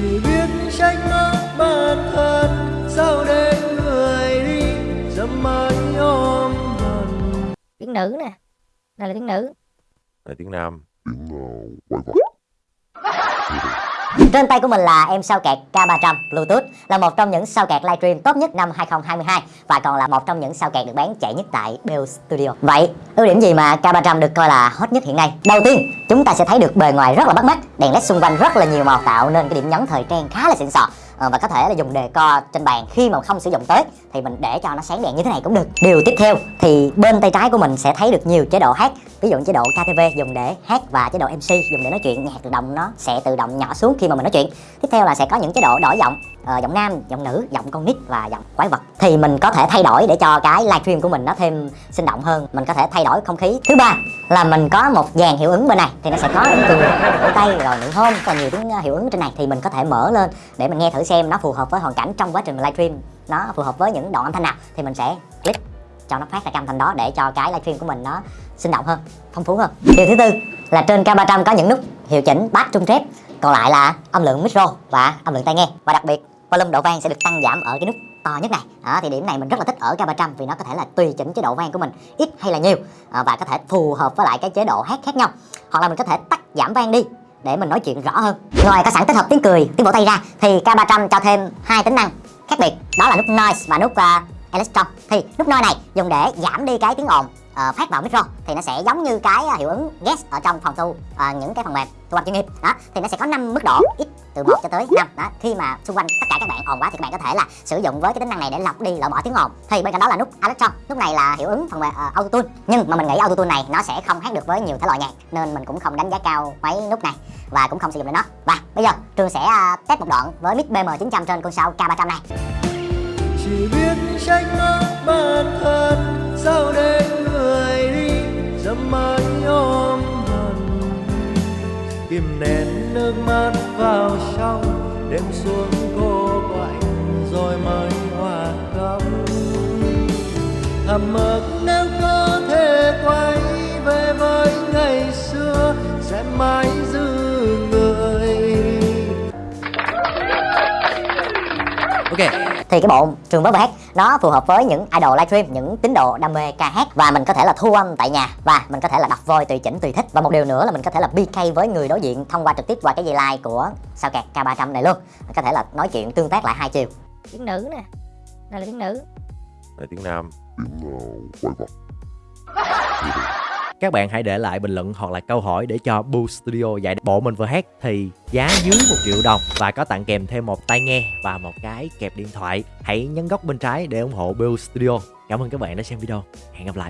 chỉ biết trách móc bản thân. Sao để người đi dẫm mãi ôm hận. Tiếng nữ nè. Đây là tiếng nữ. Là tiếng Nam trên tay của mình là em sao kẹt K300 Bluetooth là một trong những sao kẹt livestream tốt nhất năm 2022 và còn là một trong những sao kẹt được bán chạy nhất tại Bell Studio. Vậy, ưu điểm gì mà K300 được coi là hot nhất hiện nay? Đầu tiên, chúng ta sẽ thấy được bề ngoài rất là bắt mắt, đèn led xung quanh rất là nhiều màu tạo nên cái điểm nhấn thời trang khá là xịn sò. Ờ, và có thể là dùng đề co trên bàn khi mà không sử dụng tới, thì mình để cho nó sáng đèn như thế này cũng được. Điều tiếp theo, thì bên tay trái của mình sẽ thấy được nhiều chế độ hát. Ví dụ chế độ KTV dùng để hát và chế độ MC dùng để nói chuyện. Nhạc tự động nó sẽ tự động nhỏ xuống khi mà mình nói chuyện. Tiếp theo là sẽ có những chế độ đổi giọng ờ, giọng nam giọng nữ giọng con nít và giọng quái vật. Thì mình có thể thay đổi để cho cái livestream của mình nó thêm sinh động hơn. Mình có thể thay đổi không khí. Thứ ba là mình có một dàn hiệu ứng bên này. Thì nó sẽ có từ cười tay rồi nụ hôn rất nhiều tiếng ờ, hiệu ứng trên này. Thì mình có thể mở lên để mình nghe thử xem nó phù hợp với hoàn cảnh trong quá trình livestream nó phù hợp với những đoạn âm thanh nào. Thì mình sẽ click cho nó phát ra cam âm thanh đó để cho cái livestream của mình nó sinh động hơn phong phú hơn. Điều thứ tư là trên K300 có những nút hiệu chỉnh bass trung trép còn lại là âm lượng micro và âm lượng tai nghe. Và đặc biệt volume độ vang sẽ được tăng giảm ở cái nút to nhất này. Đó, thì điểm này mình rất là thích ở K300 vì nó có thể là tùy chỉnh chế độ vang của mình ít hay là nhiều à, và có thể phù hợp với lại cái chế độ hát khác nhau. Hoặc là mình có thể tắt giảm vang đi để mình nói chuyện rõ hơn. Ngoài có sẵn tích hợp tiếng cười tiếng vỗ tay ra thì K300 cho thêm hai tính năng khác biệt. Đó là nút noise và nút uh, electron. Thì nút noise này dùng để giảm đi cái tiếng ồn. Ờ, phát vào micro thì nó sẽ giống như cái ờ, hiệu ứng guest ở trong phòng thu uh, những cái phần mềm thu âm chuyên nghiệp. Đó thì nó sẽ có 5 mức độ ít từ 1 cho tới 5 đó khi mà xung quanh tất cả các bạn ồn quá thì các bạn có thể là sử dụng với cái tính năng này để lọc đi loại bỏ tiếng ồn. Thì bên cạnh đó là nút electron nút này là hiệu ứng phần mềm uh, autotune. Nhưng mà mình nghĩ autotune này nó sẽ không hát được với nhiều thể loại nhạc nên mình cũng không đánh giá cao mấy nút này và cũng không sử dụng đến nó. Và bây giờ trường sẽ uh, test một đoạn với mic BM900 trên con sao K300 này. Chỉ biết trách móc bản thân sau đây kìm nén nước mắt vào trong. Đêm xuống cô quạnh rồi mới hòa cắm thầm ước nếu có thể quay về với ngày xưa, sẽ mãi giữ người. Ok thì cái bộ trường vớ hát nó phù hợp với những idol livestream những tín đồ đam mê ca hát. Và mình có thể là thu âm tại nhà và mình có thể là đặt voice tùy chỉnh tùy thích. Và một điều nữa là mình có thể là PK với người đối diện thông qua trực tiếp qua cái dây like của sao kẹt K300 này luôn. Mình có thể là nói chuyện tương tác lại hai chiều. Tiếng nữ nè. Đây là tiếng nữ. Là tiếng Nam Các bạn hãy để lại bình luận hoặc là câu hỏi để cho Boo Studio dạy bộ mình vừa hát thì giá dưới 1 triệu đồng và có tặng kèm thêm một tai nghe và một cái kẹp điện thoại. Hãy nhấn góc bên trái để ủng hộ Boo Studio. Cảm ơn các bạn đã xem video. Hẹn gặp lại.